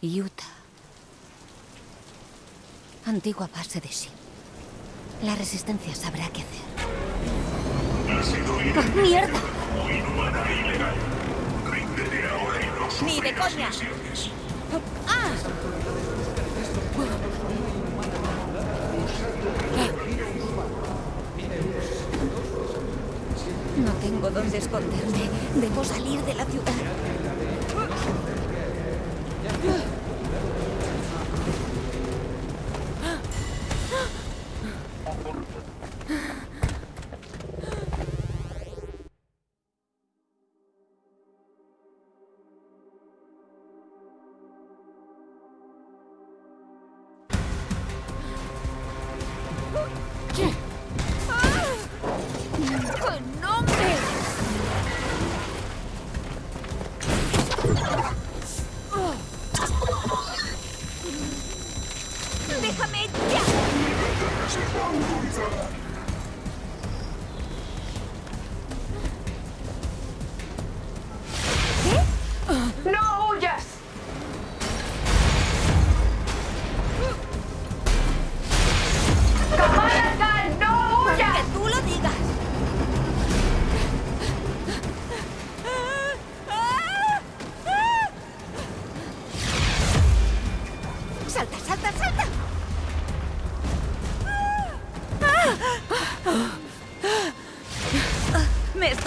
Utah. Antigua base de SHIP. La resistencia sabrá qué hacer. ¡Ah, ¡Mierda! ¡Ni de coña! ¡Ah! No tengo dónde esconderme. Debo salir de la ciudad.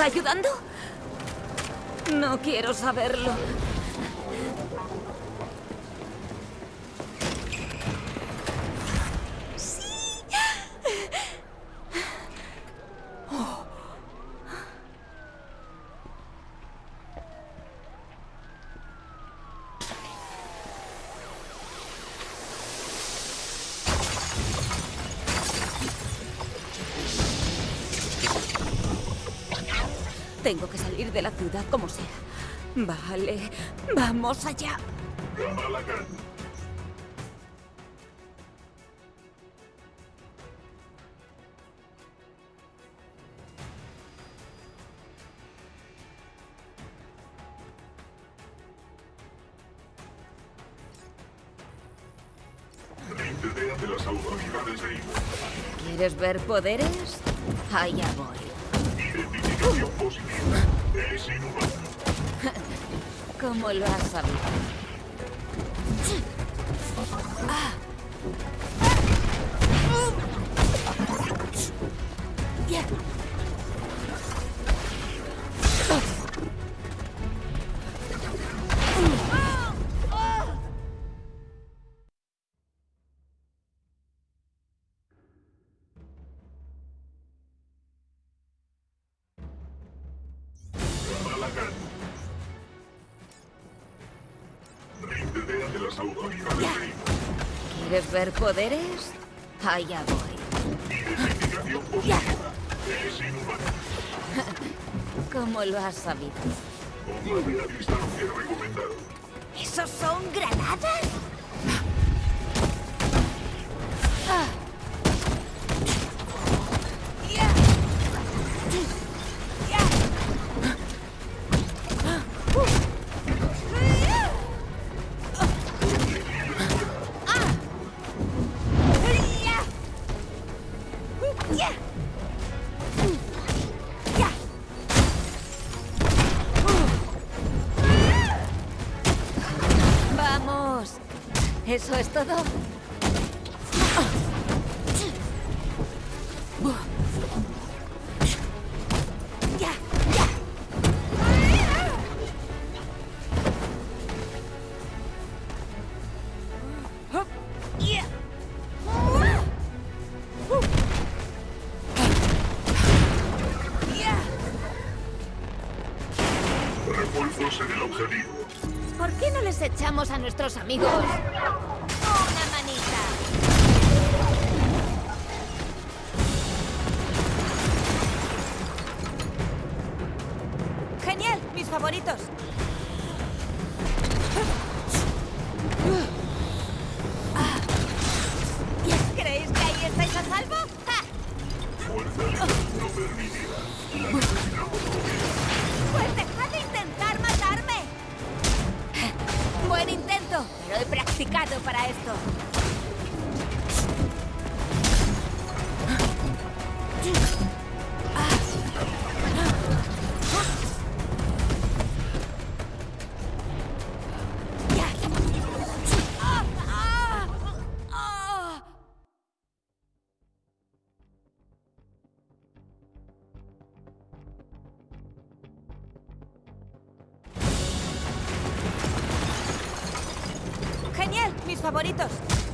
Ayudando? No quiero saberlo. Vale, vamos allá. ¿Quieres ver poderes? Allá voy. Identificación positiva. Es inhumano. ¿Cómo lo has sabido? Rindete ¿Quieres ver poderes? Allá voy. ¿Cómo lo has sabido? ¿Esos son granadas? ¿Eso es todo? Refuerzos en el objetivo. ¿Por qué no les echamos a nuestros amigos favoritos.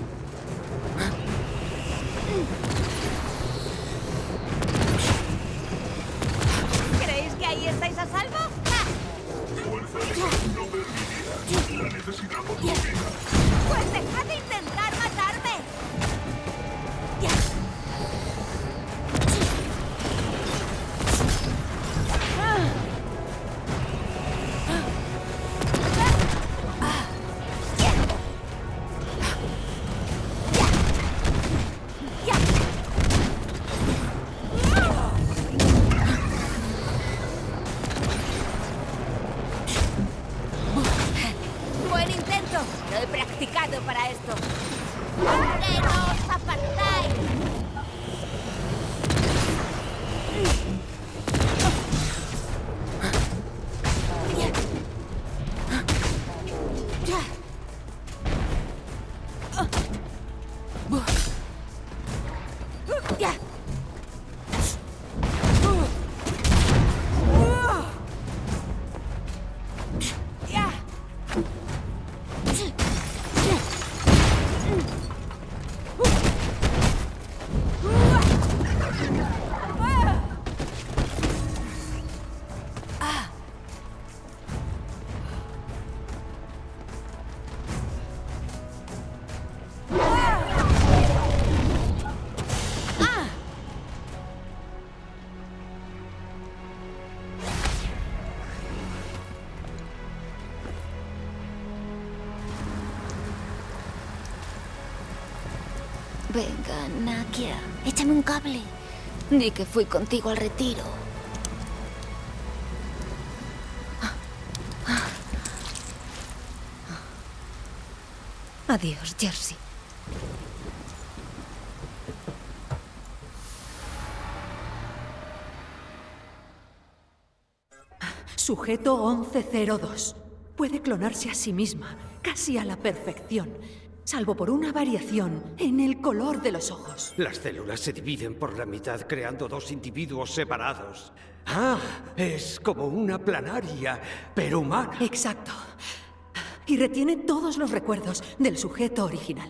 Venga, Nakia, échame un cable. Di que fui contigo al retiro. Adiós, Jersey. Sujeto 1102. Puede clonarse a sí misma, casi a la perfección, salvo por una variación en el color de los ojos. Las células se dividen por la mitad creando dos individuos separados. Ah, es como una planaria, pero humana. Exacto. Y retiene todos los recuerdos del sujeto original.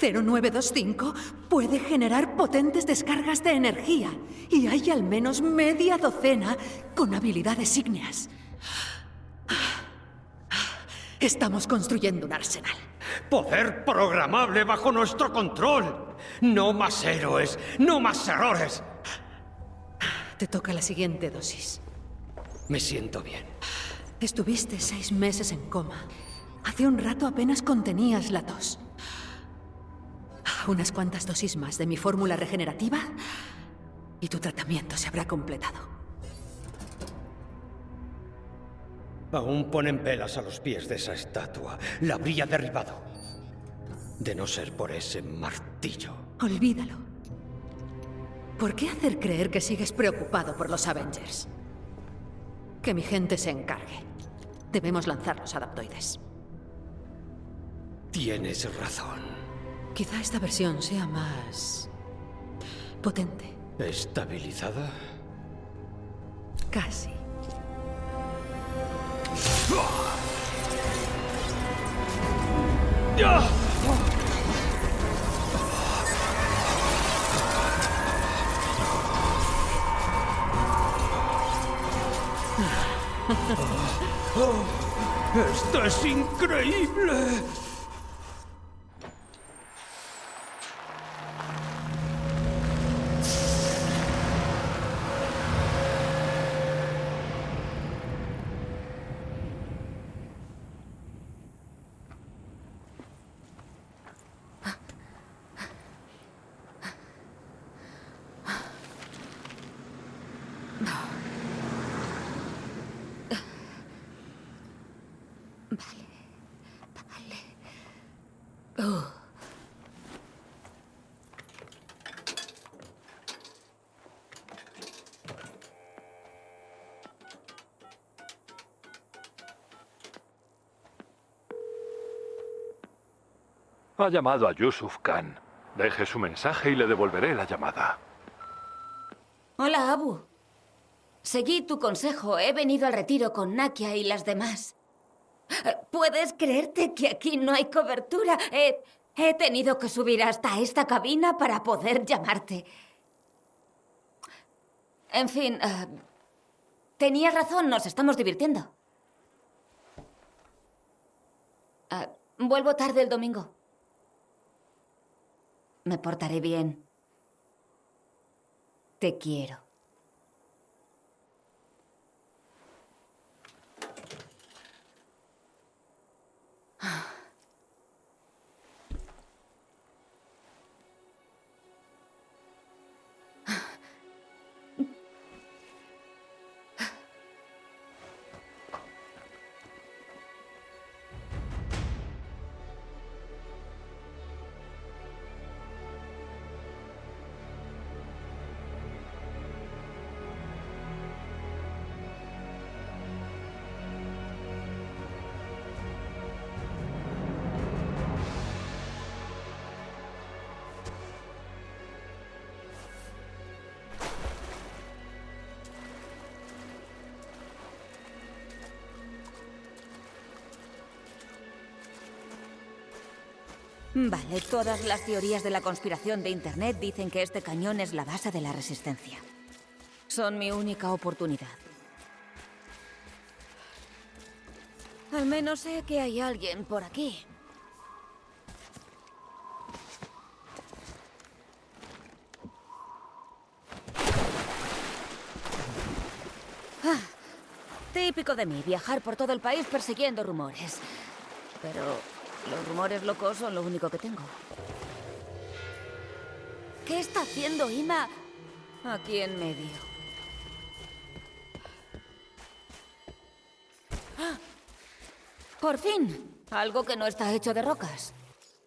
0925 puede generar potentes descargas de energía y hay al menos media docena con habilidades ígneas. Estamos construyendo un arsenal. Poder programable bajo nuestro control. No más héroes, no más errores. Te toca la siguiente dosis. Me siento bien. Estuviste seis meses en coma. Hace un rato apenas contenías la tos. Unas cuantas dosis más de mi fórmula regenerativa y tu tratamiento se habrá completado. Aún ponen velas a los pies de esa estatua. La habría derribado. De no ser por ese martillo. Olvídalo. ¿Por qué hacer creer que sigues preocupado por los Avengers? Que mi gente se encargue. Debemos lanzar los adaptoides. Tienes razón. Quizá esta versión sea más... potente. ¿Estabilizada? Casi. ¡Esto es increíble! Vale. Ha llamado a Yusuf Khan. Deje su mensaje y le devolveré la llamada. Hola, Abu. Seguí tu consejo. He venido al retiro con Nakia y las demás. ¿Puedes creerte que aquí no hay cobertura? He, tenido que subir hasta esta cabina para poder llamarte. En fin, eh, tenías razón, nos estamos divirtiendo. Eh, vuelvo tarde el domingo. Me portaré bien. Te quiero. Vale, todas las teorías de la conspiración de Internet dicen que este cañón es la base de la resistencia. Son mi única oportunidad. Al menos sé que hay alguien por aquí. Ah, típico de mí, viajar por todo el país persiguiendo rumores. Pero los rumores locos son lo único que tengo. ¿Qué está haciendo Ima aquí en medio? ¡Ah! ¡Por fin! Algo que no está hecho de rocas.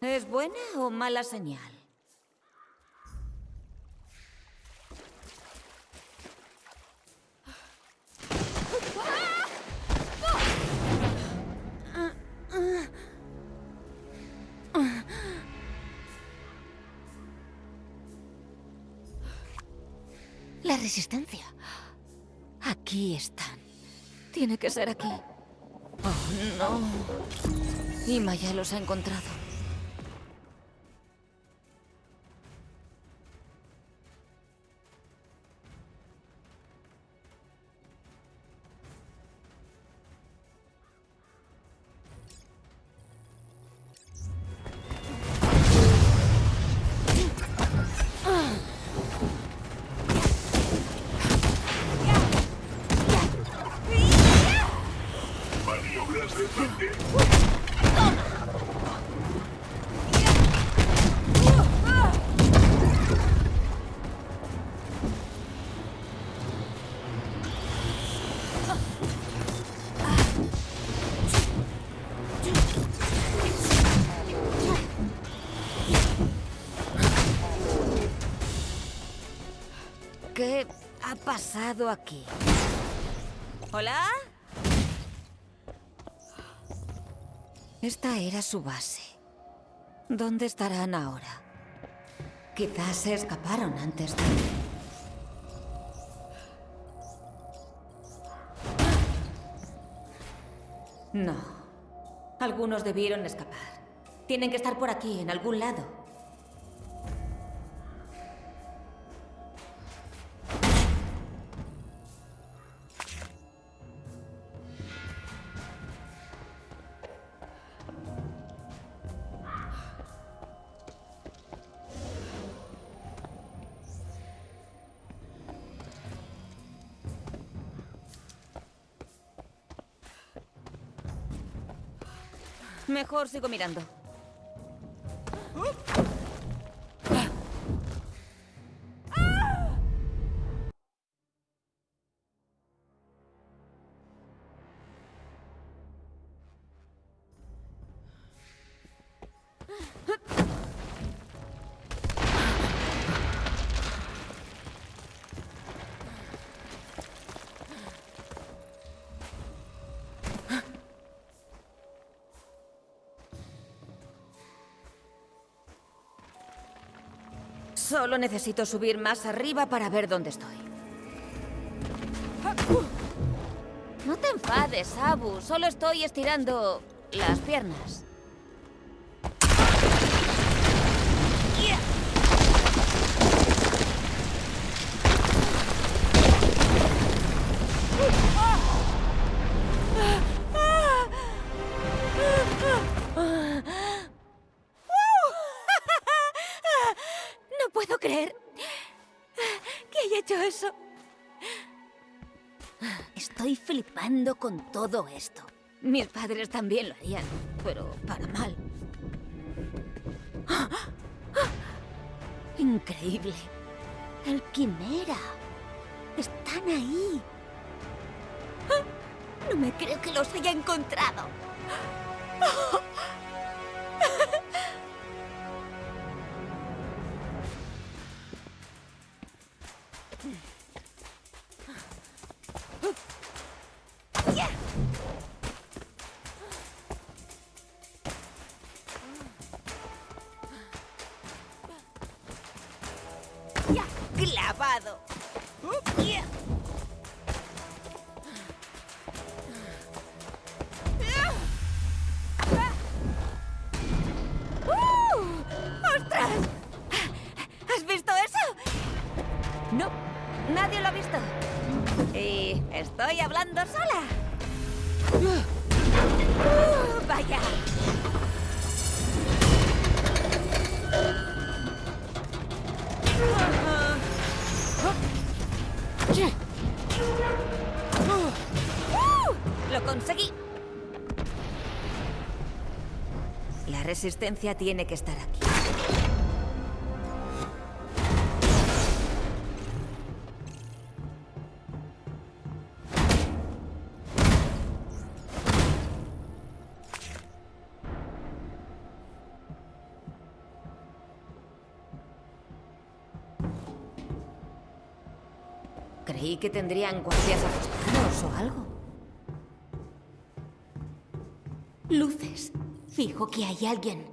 ¿Es buena o mala señal? Resistencia. Aquí están. Tiene que ser aquí. Oh, no. Ima ya los ha encontrado. ¿Qué ha pasado aquí? ¿Hola? Esta era su base. ¿Dónde estarán ahora? Quizás se escaparon antes de... No. Algunos debieron escapar. Tienen que estar por aquí, en algún lado. Mejor sigo mirando. Solo necesito subir más arriba para ver dónde estoy. No te enfades, Abu. Solo estoy estirando las piernas. Con todo esto. Mis padres también lo harían, pero para mal. Increíble. El quimera. Están ahí. No me creo que los haya encontrado. Estoy hablando sola. ¡Uh! vaya. ¡Uh! ¡Lo conseguí! La resistencia tiene que estar aquí. Creí que tendrían guardias apostados o algo. Luces. Fijo que hay alguien.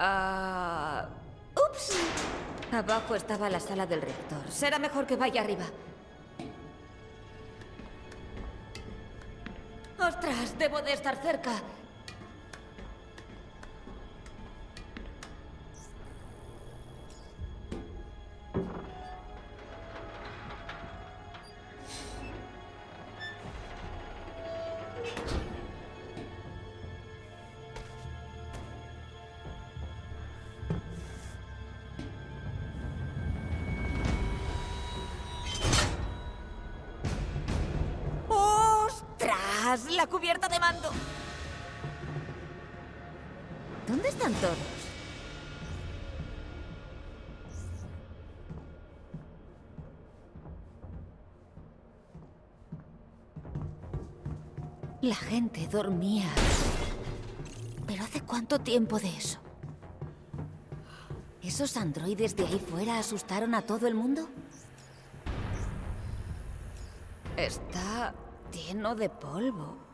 Ah... ¡Ups! Abajo estaba la sala del reactor. Será mejor que vaya arriba. Debo de estar cerca. La cubierta de mando. ¿Dónde están todos? La gente dormía. ¿Pero hace cuánto tiempo de eso? ¿Esos androides de ahí fuera asustaron a todo el mundo? Está lleno de polvo.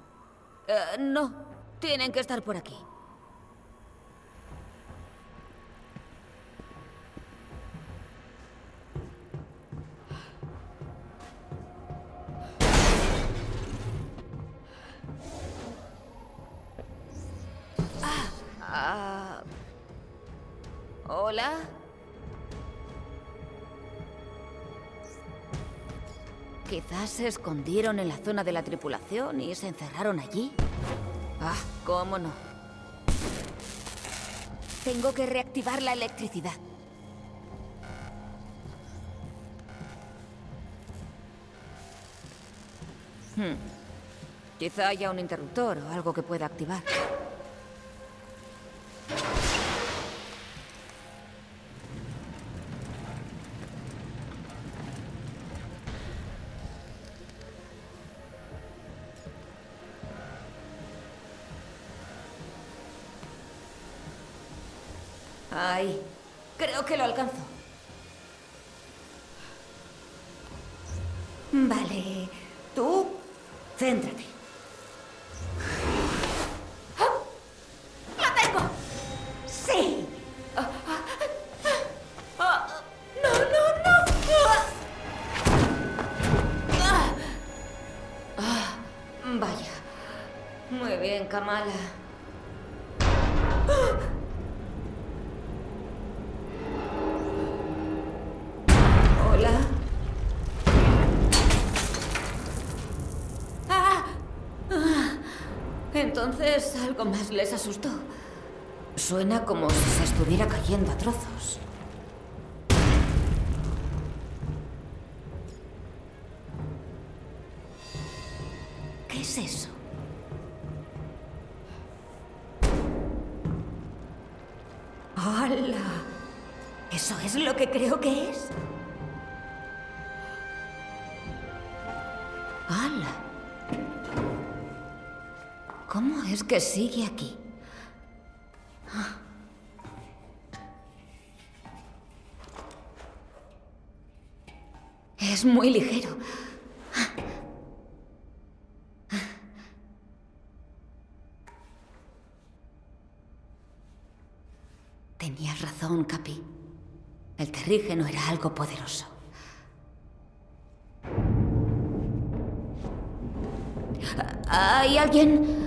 Eh, no, tienen que estar por aquí. Ah, ah. Hola. Quizás se escondieron en la zona de la tripulación y se encerraron allí. Ah, cómo no. Tengo que reactivar la electricidad. Hmm. Quizá haya un interruptor o algo que pueda activar. Kamala. Hola. Ah. Entonces algo más les asustó. Suena como si se estuviera cayendo a trozos. ¿Cómo es que sigue aquí? Es muy ligero. Tenías razón, Capi. El terrígeno era algo poderoso. ¿Hay alguien?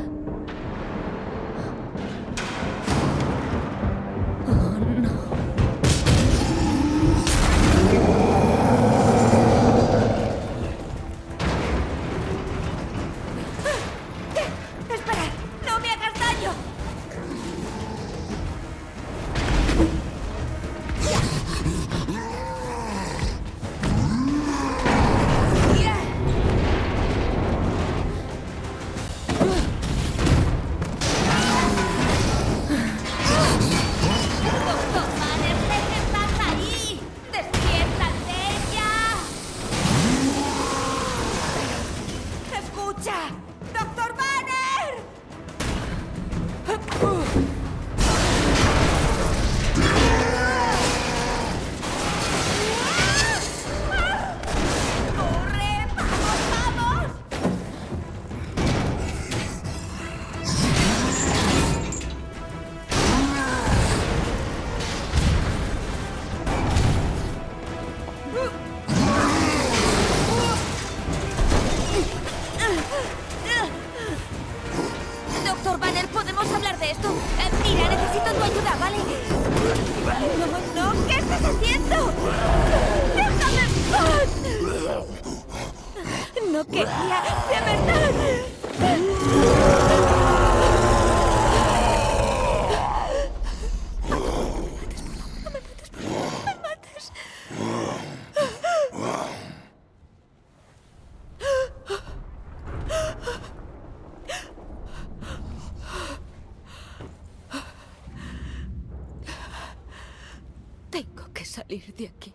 Salir de aquí.